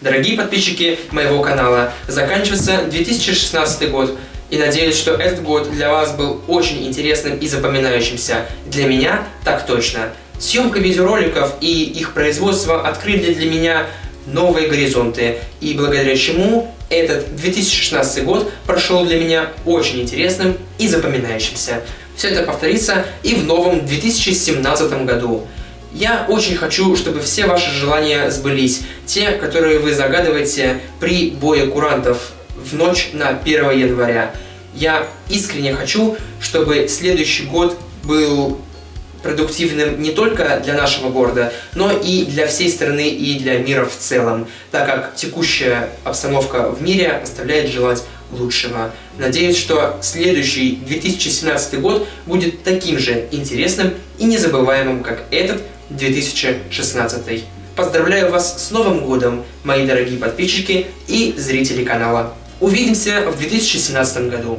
Дорогие подписчики моего канала, заканчивается 2016 год, и надеюсь, что этот год для вас был очень интересным и запоминающимся. Для меня так точно. Съемка видеороликов и их производство открыли для меня новые горизонты, и благодаря чему этот 2016 год прошел для меня очень интересным и запоминающимся. Все это повторится и в новом 2017 году. Я очень хочу, чтобы все ваши желания сбылись, те, которые вы загадываете при бое курантов в ночь на 1 января. Я искренне хочу, чтобы следующий год был продуктивным не только для нашего города, но и для всей страны и для мира в целом, так как текущая обстановка в мире оставляет желать лучшего. Надеюсь, что следующий 2017 год будет таким же интересным и незабываемым, как этот 2016. Поздравляю вас с Новым Годом, мои дорогие подписчики и зрители канала. Увидимся в 2017 году.